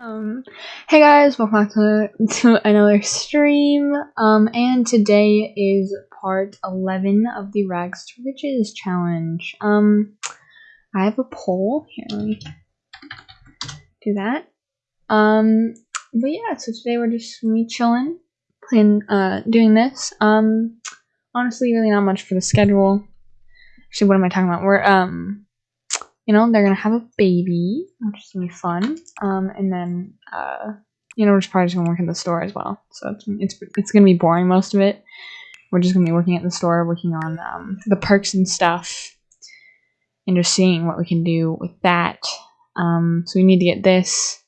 Um, hey guys, welcome back to, to another stream. Um, and today is part 11 of the Rags to Riches challenge. Um, I have a poll. Here, let me do that. Um, but yeah, so today we're just me chilling, playing, uh, doing this. Um, honestly, really not much for the schedule. Actually, what am I talking about? We're, um, you know, they're gonna have a baby, which is gonna be fun. Um, and then, uh, you know, we're just probably just gonna work at the store as well. So it's it's it's gonna be boring most of it. We're just gonna be working at the store, working on um, the perks and stuff, and just seeing what we can do with that. Um, so we need to get this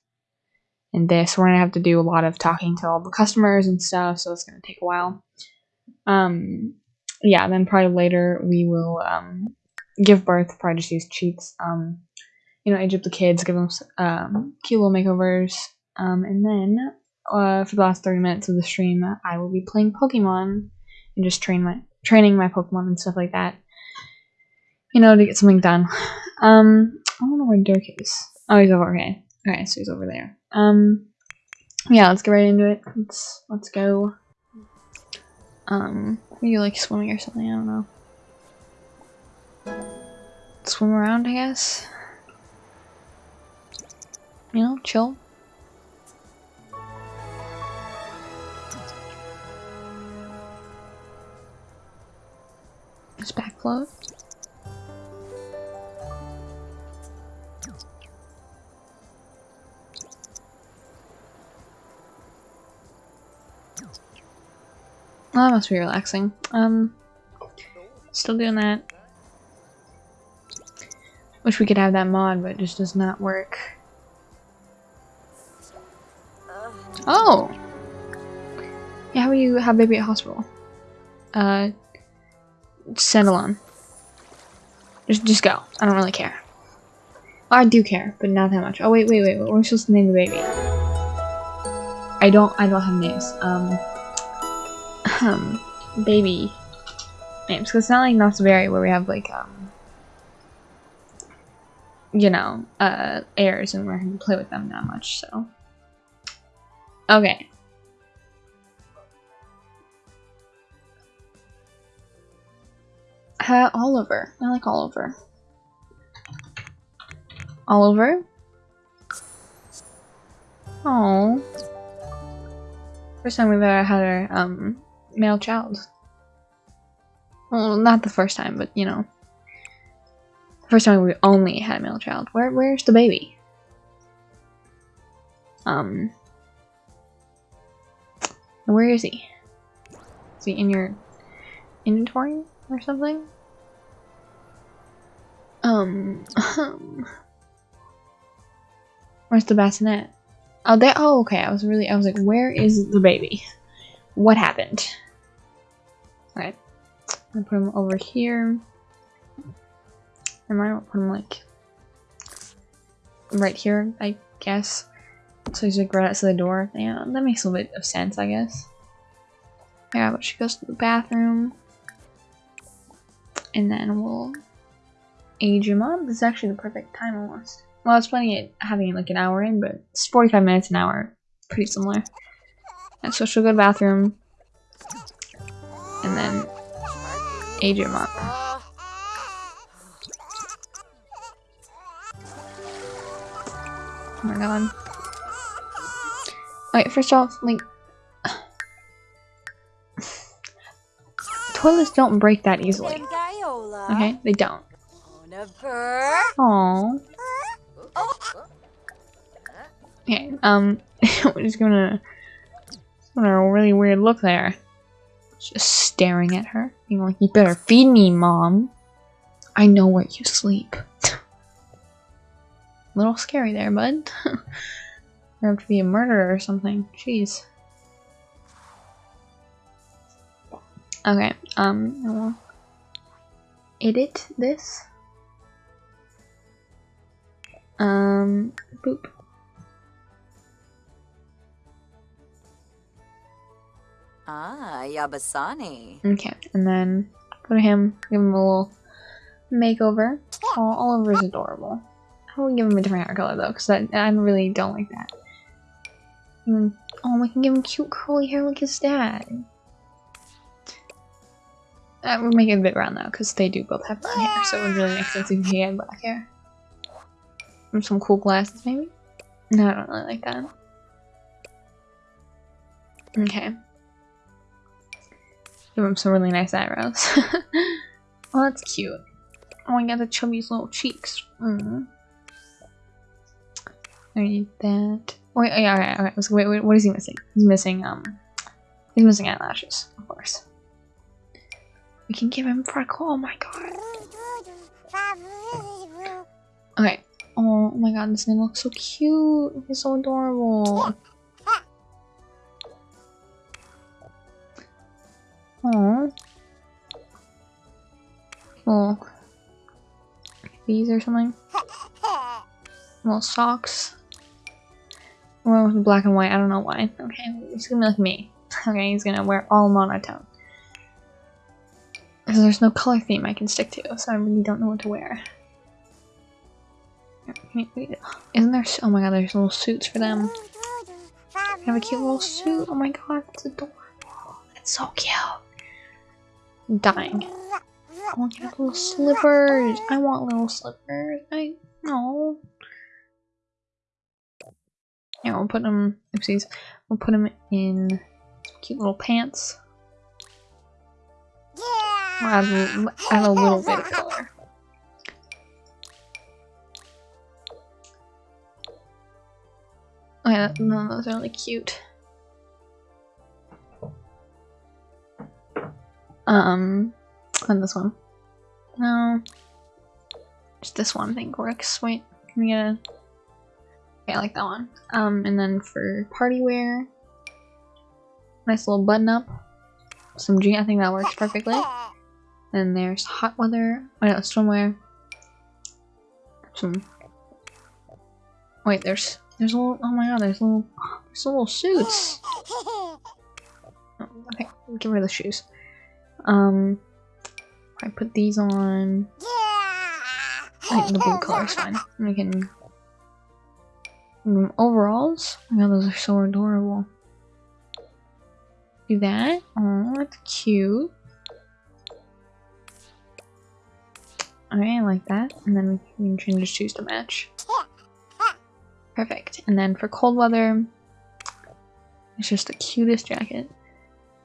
and this. We're gonna have to do a lot of talking to all the customers and stuff, so it's gonna take a while. Um, yeah, then probably later we will um, give birth, probably just use cheats. Um, you know, age up the kids, give them um, cute little makeovers, um, and then uh, for the last thirty minutes of the stream, I will be playing Pokemon and just train my training my Pokemon and stuff like that. You know, to get something done. Um, I don't know where Dirk is. Oh, he's over. Okay, okay, so he's over there. Um, yeah, let's get right into it. Let's let's go. Um, you like swimming or something. I don't know swim around, I guess. You know, chill. Just backfloat. Well, that must be relaxing. Um, still doing that. Wish we could have that mod, but it just does not work. Oh! Yeah, how are you have baby at hospital? Uh, send on. Just, just go. I don't really care. I do care, but not that much. Oh wait, wait, wait. What are we supposed to name the baby? I don't. I don't have names. Um, um, baby names. Cause it's not like Knott's where we have like um you know, uh, heirs and we're going to play with them that much, so. Okay. Uh, Oliver. I like Oliver. Oliver? Oh. First time we've ever had a um, male child. Well, not the first time, but you know. First time we only had a male child. Where where's the baby? Um where is he? Is he in your inventory or something? Um, Where's the bassinet? Oh there oh okay, I was really I was like, where is the baby? What happened? Alright. I'll put him over here. I might him like right here, I guess. So he's like right outside the door. Yeah, that makes a little bit of sense, I guess. Yeah, but she goes to the bathroom. And then we'll age him up. This is actually the perfect time almost. Well, I was planning it having like an hour in, but it's 45 minutes an hour. Pretty similar. And so she'll go to the bathroom. And then age him up. Oh my god. Wait, first off, like... Toilets don't break that easily. Okay, they don't. Aww. Okay, um, we're just gonna... Have a really weird look there. Just staring at her, being like, you better feed me, mom. I know where you sleep little scary there, bud. you have to be a murderer or something. Jeez. Okay, um, I will edit this. Um, boop. Ah, Yabasani. Okay, and then go to him, give him a little makeover. Oh, Oliver's adorable. Will give him a different hair color though, because I, I really don't like that. Mm, oh, we can give him cute curly hair like his dad. Uh, we're making it a bit round though, because they do both have brown hair, so it would really make sense if he had black hair. And some cool glasses, maybe? No, I don't really like that. Okay. Give him some really nice eyebrows. oh, that's cute. Oh, I got the chubby's little cheeks. Mm. I need that. Wait, yeah, alright, alright. Wait, wait, what is he missing? He's missing, um, he's missing eyelashes, of course. We can give him freckle. Oh my god. Okay. Oh my god, this name looks so cute. He's so adorable. Oh. Oh. These or something. Little socks. Or with black and white, I don't know why. Okay, he's gonna be like me. Okay, he's gonna wear all monotone. Because there's no color theme I can stick to, so I really don't know what to wear. Isn't there- oh my god, there's little suits for them. I have a cute little suit. Oh my god, it's adorable. It's so cute. I'm dying. I want little slippers. I want little slippers. I no. Yeah, we'll put them. Oopsies. We'll put them in cute little pants. We'll add, add a little bit of color. Oh yeah, no, those are really cute. Um, and this one. No. Just this one I think works. Wait, can we get a... Okay, I like that one. Um, and then for party wear, nice little button up. Some jean, I think that works perfectly. Then there's hot weather, oh no, swimwear. Some, wait, there's, there's a little, oh my god, there's little, there's little suits. Oh, okay, get rid of the shoes. Um, I put these on. Think the blue color is fine. We can. Um, overalls. Oh my god, those are so adorable. Do that. Oh, that's cute. Alright, I like that. And then we can change the shoes to match. Perfect. And then for cold weather, it's just the cutest jacket.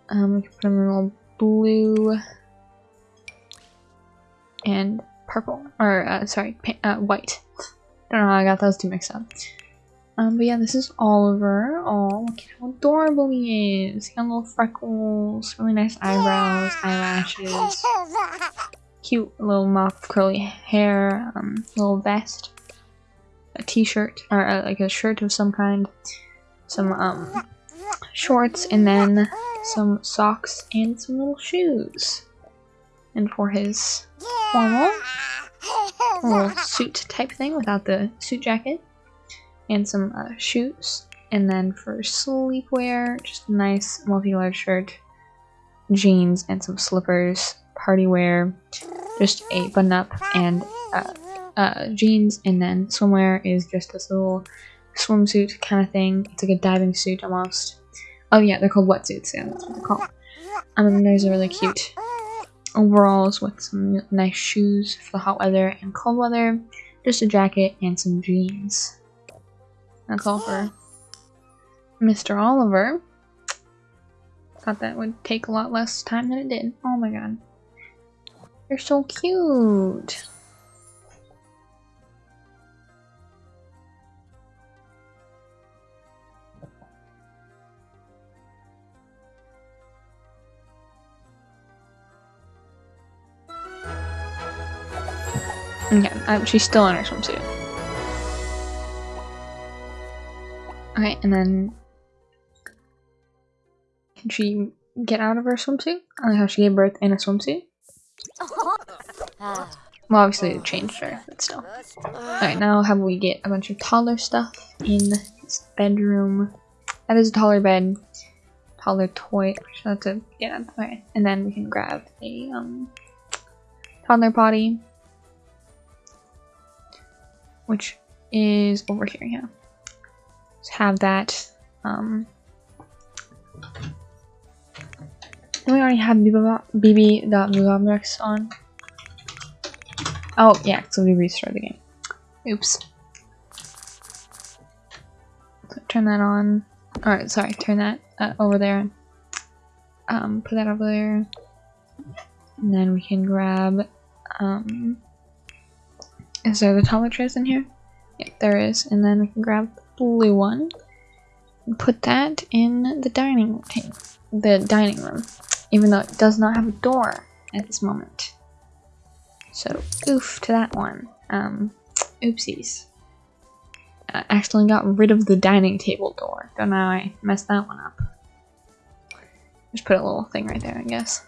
Um, we can put them in all blue and purple, or uh, sorry, uh, white. Don't know how I got those two mixed up. Um, but yeah, this is Oliver. Oh, look at how adorable he is. He got little freckles, really nice eyebrows, eyelashes, cute little mop curly hair, um, little vest, a t-shirt, or uh, like a shirt of some kind, some um shorts, and then some socks and some little shoes. And for his formal little suit type thing without the suit jacket and some uh, shoes. And then for sleepwear, just a nice multi-layered shirt, jeans, and some slippers. Party wear, just a button-up and uh, uh, jeans, and then swimwear is just this little swimsuit kind of thing. It's like a diving suit almost. Oh yeah, they're called wetsuits. Yeah, that's what they're called. And then there's a really cute overalls with some nice shoes for the hot weather and cold weather. Just a jacket and some jeans. That's all for Mr. Oliver. Thought that would take a lot less time than it did. Oh my god. They're so cute. Okay, um, she's still in her swimsuit. Okay, and then can she get out of her swimsuit? I like how she gave birth in a swimsuit. Well, obviously it changed her, but still. Alright, now how we get a bunch of taller stuff in this bedroom. That is a taller bed. Taller toy. That's a, yeah, okay. And then we can grab a um, toddler potty. which is over here, yeah. Have that. Um, we already have bb.moveobjects on. Oh, yeah, so we restart the game. Oops. So turn that on. Alright, sorry, turn that uh, over there. Um, put that over there. And then we can grab, um, is there the toiletries in here? Yeah, there is. And then we can grab blue one put that in the dining table, the dining room, even though it does not have a door at this moment. So, oof to that one. Um, oopsies. I accidentally got rid of the dining table door. Don't know I messed that one up. Just put a little thing right there, I guess.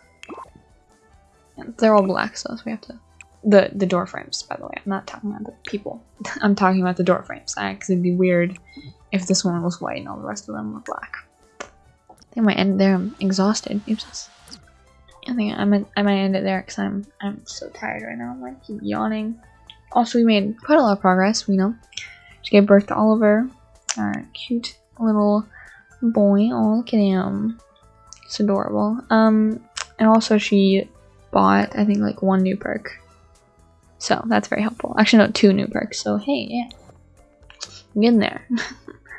And they're all black, so we have to the the door frames by the way. I'm not talking about the people. I'm talking about the door frames because it'd be weird if this one was white and all the rest of them were black. I think i might end there i'm exhausted. Oops. I think i might i might end it there because i'm i'm so tired right now. I'm like keep yawning. Also we made quite a lot of progress we know. She gave birth to oliver. Our cute little boy. Oh look at him. It's adorable. Um and also she bought i think like one new perk so that's very helpful. Actually, no, two new perks. So hey, yeah, I'm getting there.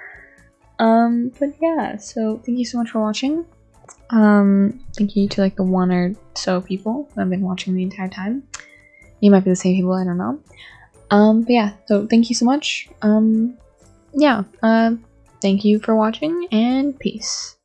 um, but yeah, so thank you so much for watching. Um, thank you to like the one or so people who have been watching the entire time. You might be the same people, I don't know. Um, but yeah, so thank you so much. Um, yeah, uh, thank you for watching and peace.